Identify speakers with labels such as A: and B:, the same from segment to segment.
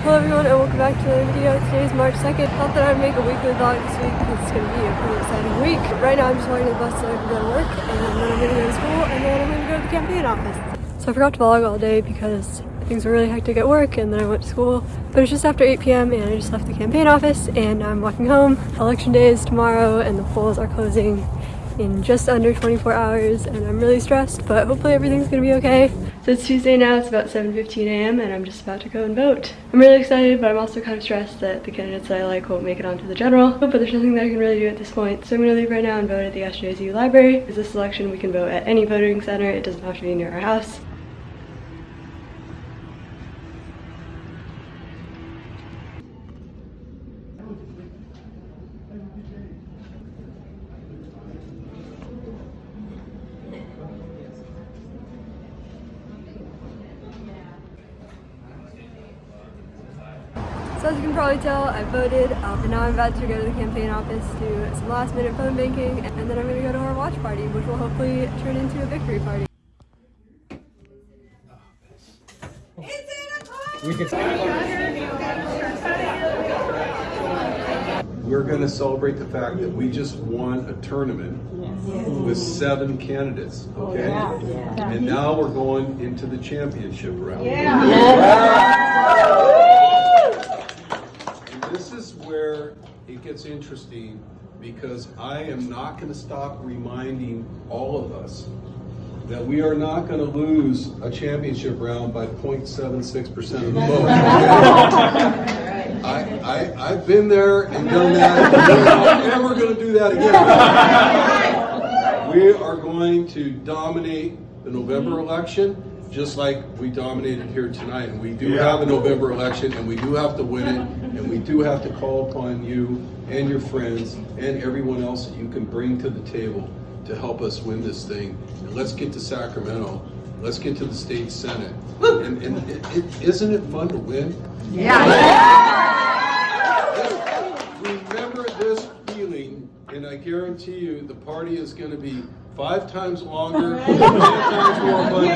A: Hello everyone and welcome back to another video. Today is March 2nd. Thought that I'd make a weekly vlog this week because it's going to be a pretty exciting week. Right now I'm just on the bus so I can go to work and then I'm going to go to school and then I'm going to go to the campaign office. So I forgot to vlog all day because things were really hectic at work and then I went to school. But it's just after 8 p.m. and I just left the campaign office and I'm walking home. Election day is tomorrow and the polls are closing in just under 24 hours and I'm really stressed but hopefully everything's gonna be okay. So it's Tuesday now, it's about 7.15 a.m. and I'm just about to go and vote. I'm really excited but I'm also kind of stressed that the candidates that I like won't make it onto the general but there's nothing that I can really do at this point. So I'm gonna leave right now and vote at the SJSU library. Because this election we can vote at any voting center, it doesn't have to be near our house. As you can probably tell, I voted um, and now I'm about to go to the campaign office to do some last minute phone banking and then I'm going to go to our watch party which will hopefully turn into a victory party.
B: We're going to celebrate the fact that we just won a tournament with seven candidates, okay? And now we're going into the championship round. And this is where it gets interesting because I am not going to stop reminding all of us that we are not going to lose a championship round by 0.76% of the vote. I, I, I've been there and done that. We're not ever going to do that again. We are going to dominate the November election, just like we dominated here tonight. And we do have a November election, and we do have to win it, and we do have to call upon you and your friends and everyone else that you can bring to the table to help us win this thing. And let's get to Sacramento. Let's get to the state senate. And, and it, it, isn't it fun to win? Yeah. Remember this feeling, and I guarantee you, the party is going to be five times longer, ten times more fun. We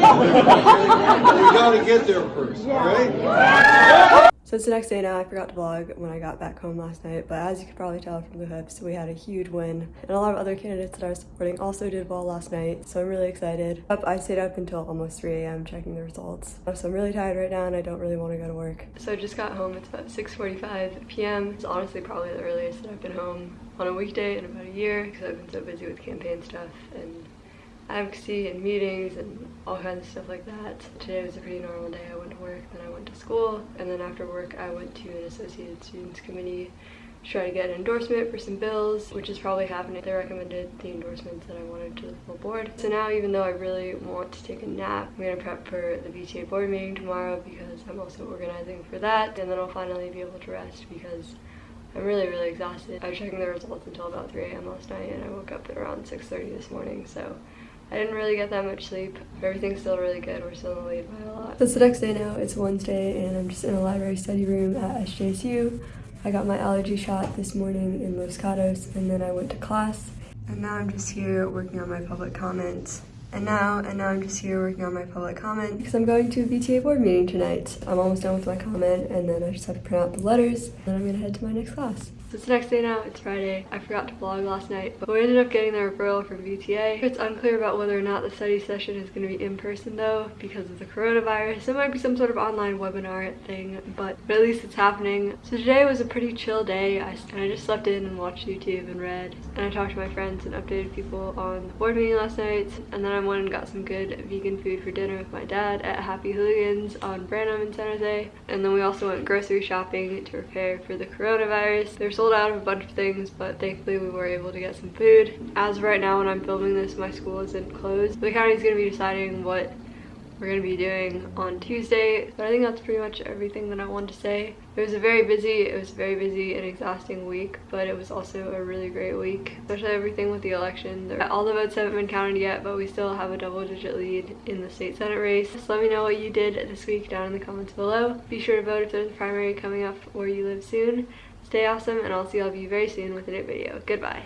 B: got to get there first, all right?
A: So it's the next day now. I forgot to vlog when I got back home last night, but as you could probably tell from the hoops, we had a huge win. And a lot of other candidates that I was supporting also did well last night, so I'm really excited. Up, I stayed up until almost 3 a.m. checking the results. So I'm really tired right now and I don't really want to go to work. So I just got home. It's about 6.45 p.m. It's honestly probably the earliest that I've been home on a weekday in about a year because I've been so busy with campaign stuff and advocacy and meetings and all kinds of stuff like that. Today was a pretty normal day. I went to work, then school, and then after work I went to an Associated Students Committee to try to get an endorsement for some bills, which is probably happening. They recommended the endorsements that I wanted to the full board. So now even though I really want to take a nap, I'm gonna prep for the VTA board meeting tomorrow because I'm also organizing for that, and then I'll finally be able to rest because I'm really, really exhausted. I was checking the results until about 3 a.m. last night and I woke up at around 6.30 this morning, so I didn't really get that much sleep. Everything's still really good. We're still in the lead by a lot. So it's the next day now. It's Wednesday and I'm just in a library study room at SJSU. I got my allergy shot this morning in Los Gatos and then I went to class. And now I'm just here working on my public comments. And now, and now I'm just here working on my public comment because I'm going to a VTA board meeting tonight. I'm almost done with my comment and then I just have to print out the letters. Then I'm gonna head to my next class. So it's the next day now, it's Friday. I forgot to vlog last night, but we ended up getting the referral from VTA. It's unclear about whether or not the study session is gonna be in person though, because of the coronavirus. It might be some sort of online webinar thing, but, but at least it's happening. So today was a pretty chill day, I, and I just slept in and watched YouTube and read. And I talked to my friends and updated people on the board meeting last night, and then I went and got some good vegan food for dinner with my dad at Happy Hooligans on Branham in San Jose. And then we also went grocery shopping to prepare for the coronavirus. They're sold out of a bunch of things, but thankfully we were able to get some food. As right now, when I'm filming this, my school isn't closed. The county's gonna be deciding what we're gonna be doing on Tuesday. But I think that's pretty much everything that I wanted to say. It was a very busy, it was very busy and exhausting week, but it was also a really great week, especially everything with the election. All the votes haven't been counted yet, but we still have a double digit lead in the state senate race. Let me know what you did this week down in the comments below. Be sure to vote if there's a primary coming up where you live soon. Stay awesome, and I'll see all of you very soon with a new video. Goodbye.